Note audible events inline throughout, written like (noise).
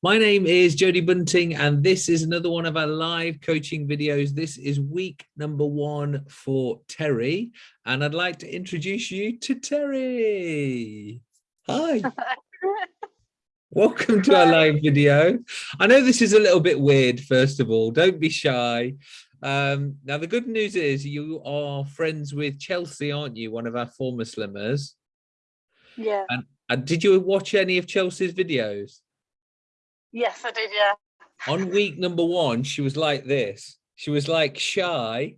My name is Jody Bunting, and this is another one of our live coaching videos. This is week number one for Terry, and I'd like to introduce you to Terry. Hi. (laughs) Welcome to our live video. I know this is a little bit weird, first of all. Don't be shy. Um, now, the good news is you are friends with Chelsea, aren't you? One of our former slimmers. Yeah. And, and did you watch any of Chelsea's videos? Yes, I did. Yeah. On week number one, she was like this. She was like shy.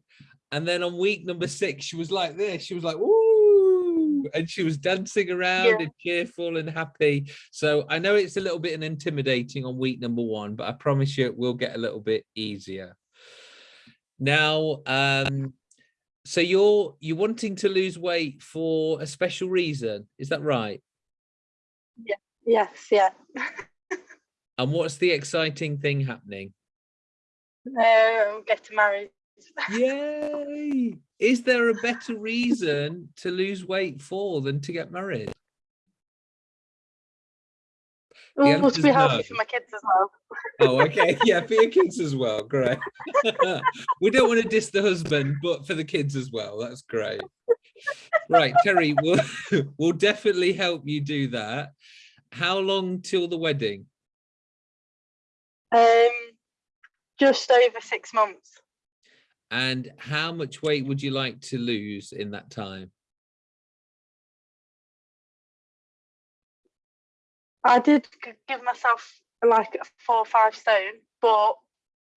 And then on week number six, she was like this. She was like, woo. And she was dancing around Yeah. and cheerful and happy. So I know it's a little bit intimidating on week number one, but I promise you it will get a little bit easier. Now, um, so you're you're wanting to lose weight for a special reason, is that right? Yeah. Yes. Yeah. (laughs) And what's the exciting thing happening? Um, getting married. Yay! Is there a better reason to lose weight for than to get married? Oh, to be healthy no. for my kids as well. Oh, okay. Yeah, for your kids as well. Great. (laughs) we don't want to diss the husband, but for the kids as well. That's great. Right, Terry, we'll, (laughs) we'll definitely help you do that. How long till the wedding? Um, just over six months. And how much weight would you like to lose in that time? I did give myself like a four or five stone, but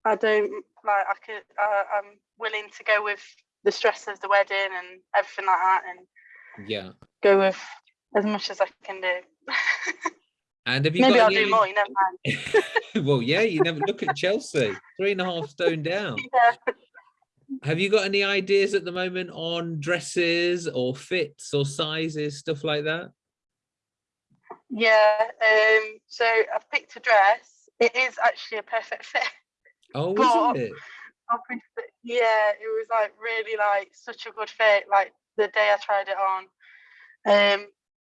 I don't like. I could. Uh, I'm willing to go with the stress of the wedding and everything like that, and Yeah. go with as much as I can do. (laughs) And have you Maybe got I'll any do more. You never mind. (laughs) well, yeah, you never look at Chelsea, three and a half stone down. (laughs) Yeah. Have you got any ideas at the moment on dresses or fits or sizes, stuff like that? Yeah. Um. So I've picked a dress. It is actually a perfect fit. Oh, But- is it? Yeah, it was like really like such a good fit. Like the day I tried it on, um,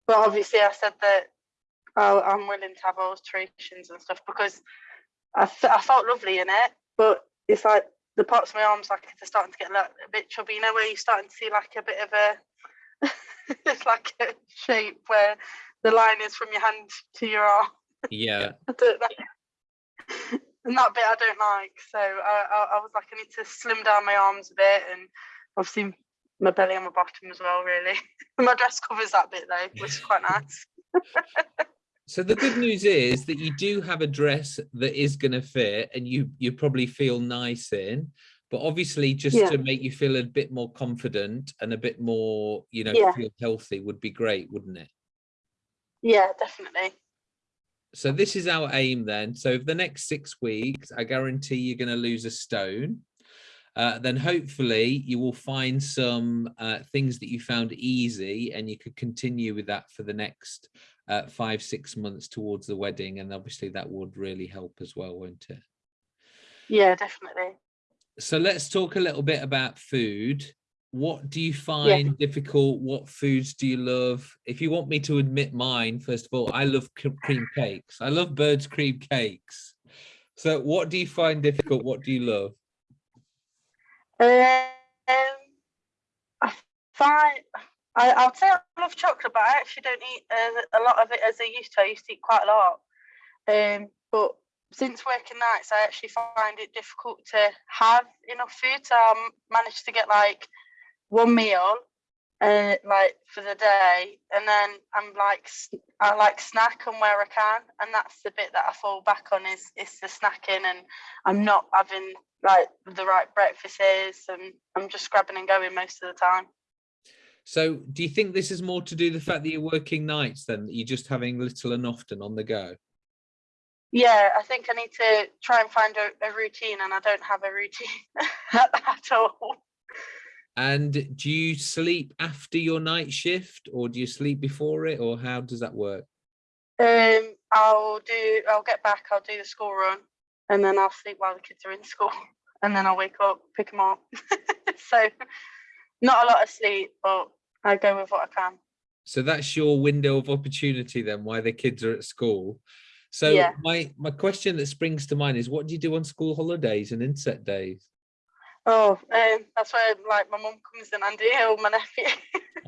but obviously I said that oh, I'm willing to have alterations and stuff because I, I felt lovely in it. But it's like the parts of my arms like they're starting to get like, a bit chubby. You know where you're starting to see like a bit of a (laughs) it's like a shape where the line is from your hand to your arm. Yeah. (laughs) I don't know. and that bit I don't like. So I, I, I was like, I need to slim down my arms a bit, and obviously my belly and my bottom as well. Really, (laughs) my dress covers that bit though, which is quite nice. So the good news is that you do have a dress that is going to fit and you you probably feel nice in. But obviously, just Yeah. to make you feel a bit more confident and a bit more, you know, Yeah. feel healthy would be great, wouldn't it? Yeah, definitely. So this is our aim then. So for the next six weeks, I guarantee you're going to lose a stone. Uh, then hopefully you will find some uh, things that you found easy and you could continue with that for the next uh, five, six months towards the wedding. And obviously that would really help as well, won't it? Yeah, definitely. So let's talk a little bit about food. What do you find difficult? What foods do you love? If you want me to admit mine, first of all, I love cream cakes. I love birds cream cakes. So what do you find difficult? What do you love? Um, I find I would say I love chocolate, but I actually don't eat uh, a lot of it as I used to. I used to eat quite a lot. Um, but since working nights, I actually find it difficult to have enough food. So I managed to get like one meal, uh, like for the day, and then I'm like I like snack on where I can, and that's the bit that I fall back on is is the snacking, and I'm not having like the right breakfasts, and I'm just grabbing and going most of the time. So do you think this is more to do the fact that you're working nights than that you're just having little and often on the go? Yeah, I think I need to try and find a, a routine, and I don't have a routine (laughs) at all. And do you sleep after your night shift or do you sleep before it or how does that work? Um, I'll do. I'll get back. I'll do the school run, and then I'll sleep while the kids are in school, and then I'll wake up, pick them up. (laughs) so, not a lot of sleep, but I go with what I can. So that's your window of opportunity then, why the kids are at school. So Yeah. my my question that springs to mind is, what do you do on school holidays and inset days? Oh, um, that's where like my mum comes in handy, or my nephew.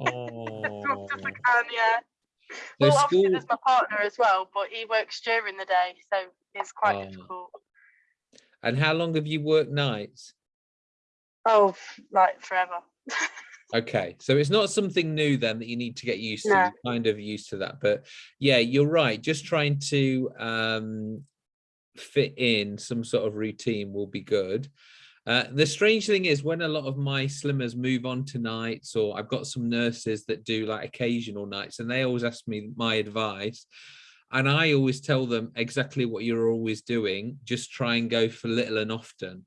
Oh, (laughs) Sometimes I can, yeah. So well, obviously there's my partner as well, but he works during the day, so it's quite Oh. difficult. and how long have you worked nights? Oh, like forever. Okay, so it's not something new then that you need to get used to. No. You're kind of used to that, but yeah, you're right. Just trying to um, fit in some sort of routine will be good. Uh, the strange thing is when a lot of my slimmers move on to nights, or I've got some nurses that do like occasional nights, and they always ask me my advice. And I always tell them exactly what you're always doing, just try and go for little and often.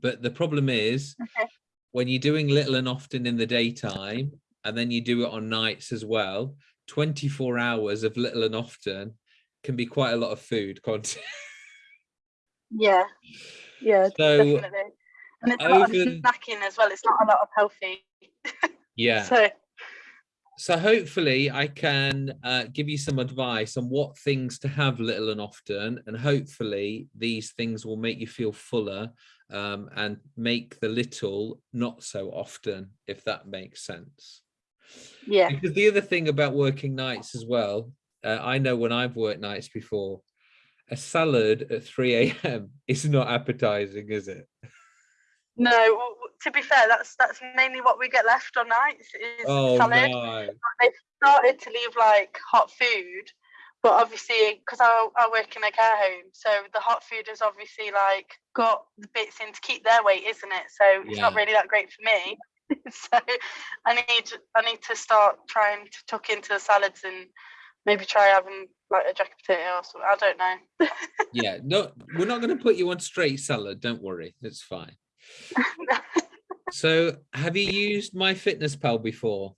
But the problem is, Okay. When you're doing little and often in the daytime, and then you do it on nights as well, 24 hours of little and often can be quite a lot of food content. Yeah, yeah, (laughs) So, definitely. And it's a lot of snacking as well. It's not a lot of healthy. (laughs) yeah. So So hopefully I can uh, give you some advice on what things to have little and often, and hopefully these things will make you feel fuller um, and make the little not so often, if that makes sense. yeah, Because the other thing about working nights as well, uh, I know when I've worked nights before, a salad at 3 a.m. (laughs) is not appetizing, is it? no. w- w- To be fair, that's that's mainly what we get left on nights is Oh salad. no. They've started to leave like hot food, but obviously because I, I work in a care home, so the hot food has obviously like got the bits in to keep their weight, isn't it? So it's not really that great for me. (laughs) so I need I need to start trying to tuck into the salads and maybe try having like a jacket potato or something. I don't know. (laughs) Yeah, no, we're not going to put you on straight salad. Don't worry, it's fine. (laughs) So, have you used My Fitness Pal before?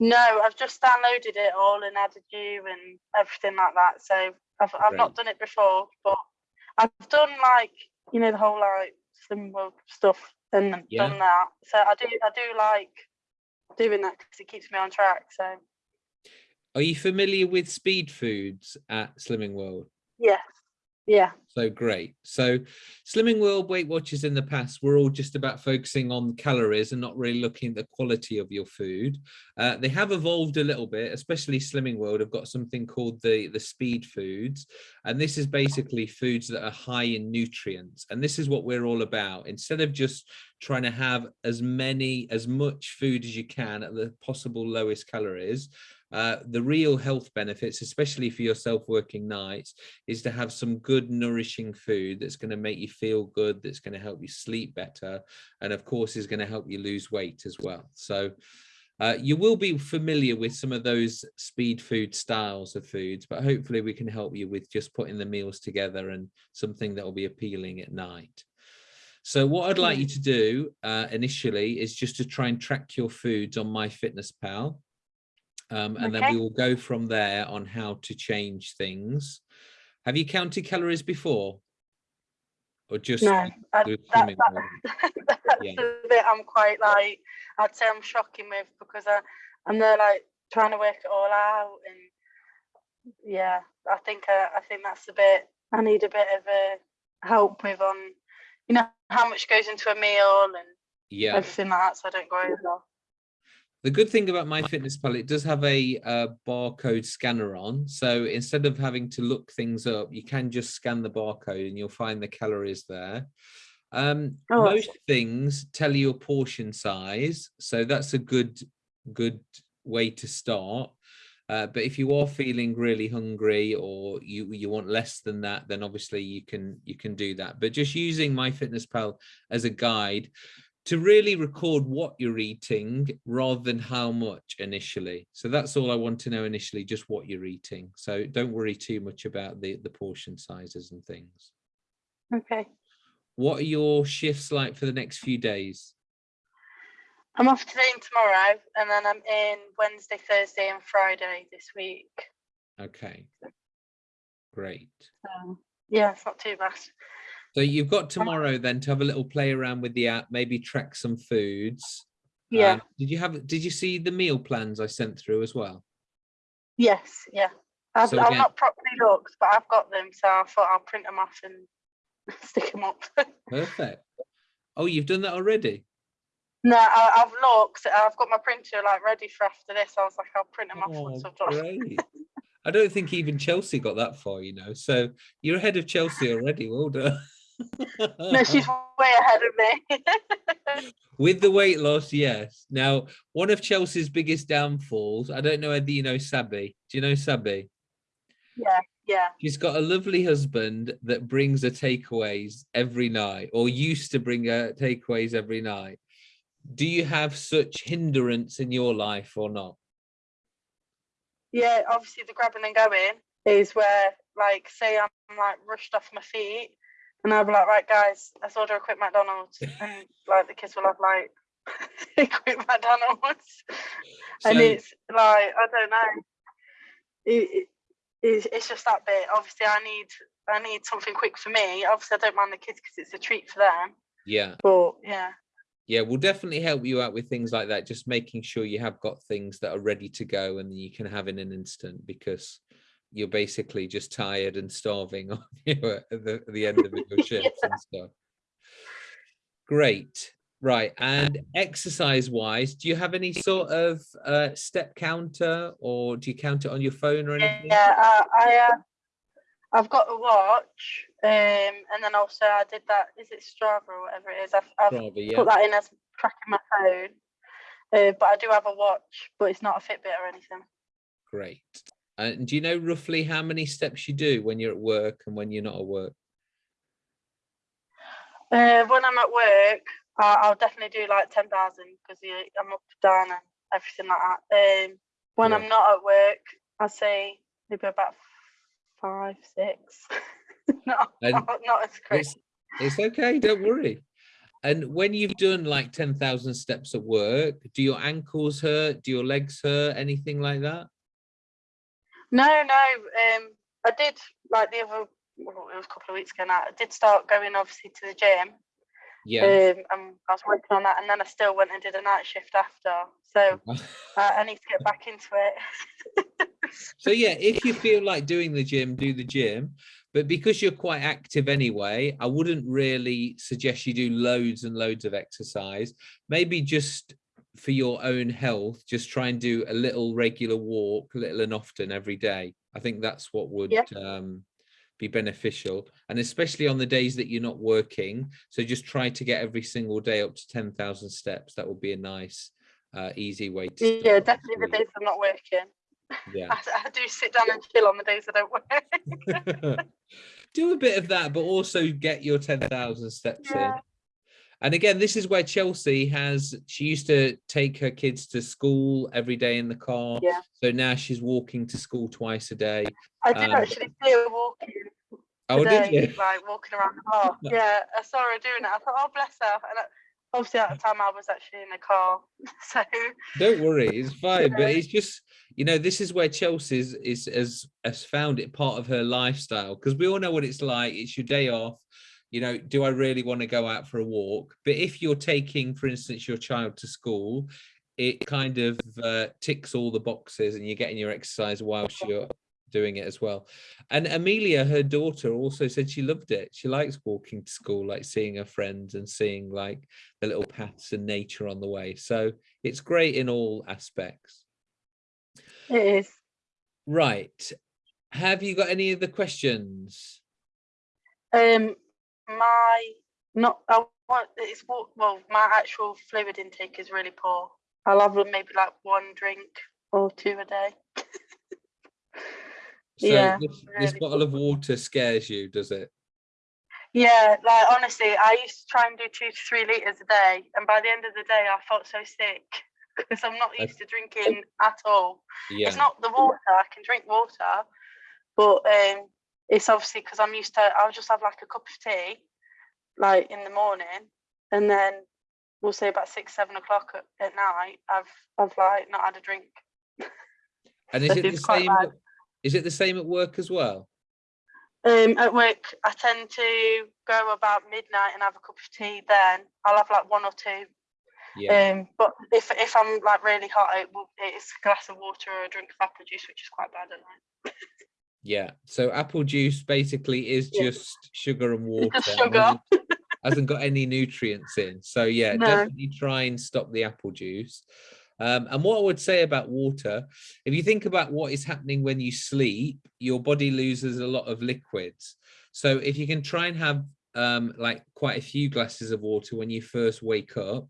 No, I've just downloaded it all and added you and everything like that. So I've I've not done it before, but I've done like you know the whole like slim world stuff and Yeah. done that. So I do I do like doing that because it keeps me on track. So Are you familiar with speed foods at Slimming World? yeah, yeah, So great. So Slimming World Weight Watchers in the past, we're all just about focusing on calories and not really looking at the quality of your food. Uh, they have evolved a little bit, especially Slimming World have got something called the, the speed foods. And this is basically foods that are high in nutrients. And this is what we're all about. Instead of just trying to have as many, as much food as you can at the possible lowest calories, uh, the real health benefits, especially for yourself working nights, is to have some good nourishing food that's going to make you feel good that's going to help you sleep better and of course is going to help you lose weight as well. So uh, you will be familiar with some of those speed food styles of foods but hopefully we can help you with just putting the meals together and something that will be appealing at night. So what i'd like you to do uh, initially is just to try and track your foods on my fitness pal um, and then we will go from there on how to change things have you counted calories before? Or just no, I, that, that, (laughs) that's Yeah. the bit I'm quite like I'd say I'm shocking with because I I'm there like trying to work it all out and yeah, I think uh, I think that's a bit I need a bit of a help with on you know how much goes into a meal and Yeah. everything like that so I don't go over. The good thing about MyFitnessPal, it does have a uh, barcode scanner on. So instead of having to look things up, you can just scan the barcode and you'll find the calories there. Um, Oh, most things tell you a portion size. So that's a good, good way to start. Uh, but if you are feeling really hungry or you you want less than that, then obviously you can you can do that. But just using MyFitnessPal as a guide to really record what you're eating rather than how much initially. So that's all I want to know initially, just what you're eating. So don't worry too much about the, the portion sizes and things. Okay. What are your shifts like for the next few days? I'm off today and tomorrow and then I'm in Wednesday, Thursday and Friday this week. Okay, great. So yeah, it's not too bad. So you've got tomorrow then to have a little play around with the app, maybe track some foods. Yeah. Um, did you have, did you see the meal plans I sent through as well? yes, yeah. I've, So I've not properly looked, but I've got them, so I thought I'll print them off and (laughs) stick them up. Perfect. Oh, you've done that already? no, I, I've looked. I've got my printer like ready for after this. I was like, I'll print them off Oh, once I've done. great. (laughs) I don't think even Chelsea got that far, you know. So you're ahead of Chelsea already. Well done. No, she's (laughs) way ahead of me. (laughs) With the weight loss, yes. Now, one of Chelsea's biggest downfalls, I don't know whether you know Sabi. Do you know Sabi? yeah, yeah. She's got a lovely husband that brings her takeaways every night, or used to bring her takeaways every night. Do you have such hindrance in your life or not? Yeah, obviously the grabbing and going is where, like, say I'm like rushed off my feet, and I'll be like, right, guys, let's order a quick McDonald's, and like the kids will have like (laughs) a quick McDonald's, (laughs) and it's like I don't know, it, it, it's, it's just that bit. Obviously, I need I need something quick for me. Obviously, I don't mind the kids because it's a treat for them, Yeah. but yeah, Yeah, we'll definitely help you out with things like that. Just making sure you have got things that are ready to go and you can have in an instant because you're basically just tired and starving (laughs) on you at the, the end of your (laughs) shifts and stuff. Great. Right. And exercise wise, do you have any sort of uh, step counter or do you count it on your phone or anything? yeah. I, I uh, I've got a watch, um, and then also I did that. Is it Strava or whatever it is? I've, I've Strava, yeah. put that in as tracking my phone. Uh, but I do have a watch, but it's not a Fitbit or anything. Great. And do you know roughly how many steps you do when you're at work and when you're not at work? Uh, when I'm at work, I'll definitely do like ten thousand because I'm up down and everything like that. Um, when Yeah. I'm not at work, I say maybe about five, six. (laughs) not, (laughs) not, not as crazy. It's, it's okay, don't worry. And when you've done like 10,000 steps at work, do your ankles hurt? Do your legs hurt? Anything like that? No, no. Um, I did like the other. Well, it was a couple of weeks ago now. I did start going obviously to the gym. Yeah. Um, and I was working on that, and then I still went and did a night shift after. So (laughs) uh, I need to get back into it. (laughs) so yeah, if you feel like doing the gym, do the gym. But because you're quite active anyway, I wouldn't really suggest you do loads and loads of exercise. Maybe just for your own health, just try and do a little regular walk, little and often every day. I think that's what would Yeah. um, be beneficial. And especially on the days that you're not working. So just try to get every single day up to 10,000 steps. That would be a nice, uh, easy way to yeah, definitely the days I'm not working. Yeah. (laughs) I, I do sit down and chill on the days I don't work. (laughs) do a bit of that, but also get your 10,000 steps in. And again, this is where Chelsea has, she used to take her kids to school every day in the car. Yeah. So now she's walking to school twice a day. I did Um, actually see her walking Oh, today, did you? like walking around the park. (laughs) yeah, I saw her doing it. I thought, oh bless her. And I, obviously at the time I was actually in the car, (laughs) so Don't worry, it's fine. But it's just, you know, this is where Chelsea is, is has, has found it part of her lifestyle because we all know what it's like. It's your day off. You know, do I really want to go out for a walk? But if you're taking, for instance, your child to school, it kind of uh, ticks all the boxes and you're getting your exercise whilst you're doing it as well. And Amelia, her daughter, also said she loved it. She likes walking to school, like seeing her friends and seeing like the little paths and nature on the way. So it's great in all aspects. it is. Right. Have you got any other questions? Um, my not I want it's what well my actual fluid intake is really poor. I'll have maybe like one drink or two a day. (laughs) So Yeah, this, this bottle of water scares you, does it? Yeah, like honestly, I used to try and do two to three liters a day, and by the end of the day, I felt so sick (laughs) because I'm not used to (laughs) drinking at all. Yeah. It's not the water; I can drink water, but um, it's obviously because I'm used to. I'll just have like a cup of tea, like in the morning, and then we'll say about six, seven o'clock at, at night. I've I've like not had a drink. (laughs) And is it the same? bad. Is it the same at work as well? Um, at work, I tend to go about midnight and have a cup of tea. Then I'll have like one or two. Yeah. Um, but if if I'm like really hot, it will, it's a glass of water or a drink of apple juice, which is quite bad at night. (laughs) Yeah. So apple juice basically is Yeah. just sugar and water. Sugar. hasn't- (laughs) hasn't got any nutrients in. So yeah, No. definitely try and stop the apple juice. Um, and what I would say about water, if you think about what is happening when you sleep, your body loses a lot of liquids. So if you can try and have um, like quite a few glasses of water when you first wake up,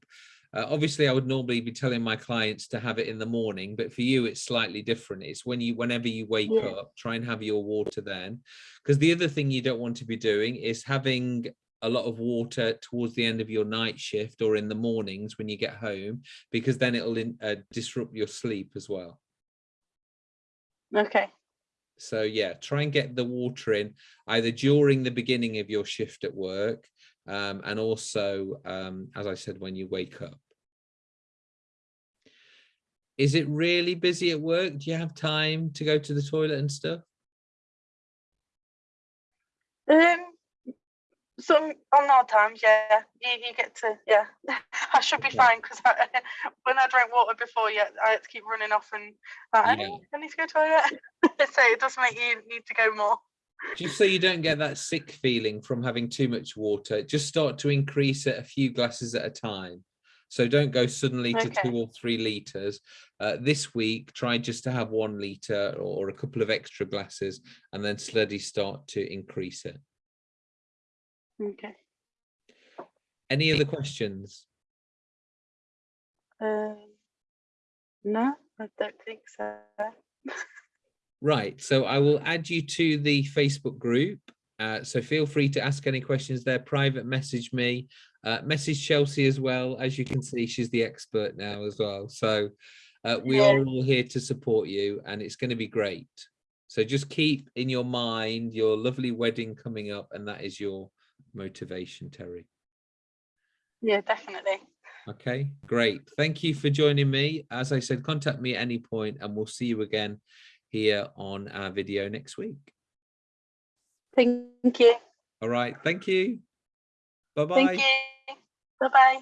uh, obviously I would normally be telling my clients to have it in the morning, but for you it's slightly different. It's when you, whenever you wake Yeah. up, try and have your water then. Because the other thing you don't want to be doing is having a lot of water towards the end of your night shift or in the mornings when you get home, because then it'll in, uh, disrupt your sleep as well. Okay. So yeah, try and get the water in either during the beginning of your shift at work um, and also, um, as I said, when you wake up. Is it really busy at work? Do you have time to go to the toilet and stuff? Um, some on odd times, yeah, you, you get to, yeah. (laughs) I should be Yeah. fine because (laughs) when I drank water before, yeah, I had to keep running off and like, I, Yeah. need, I need to go to the toilet. (laughs) so it does make you need to go more. Just so you don't get that sick feeling from having too much water, just start to increase it a few glasses at a time. So don't go suddenly to Okay. two or three liters. Uh, this week, try just to have one liter or a couple of extra glasses and then slowly start to increase it. Okay. Any other questions? Um, no, I don't think so. (laughs) Right, so I will add you to the Facebook group. Uh, so feel free to ask any questions there, private message me, uh, message Chelsea as well. As you can see, she's the expert now as well. So uh, we are all here to support you and it's going to be great. So just keep in your mind your lovely wedding coming up and that is your motivation, Terry. Yeah, definitely. Okay, great. Thank you for joining me. As I said, contact me at any point and we'll see you again here on our video next week. Thank you. All right. Thank you. Bye-bye. Thank you. Bye bye.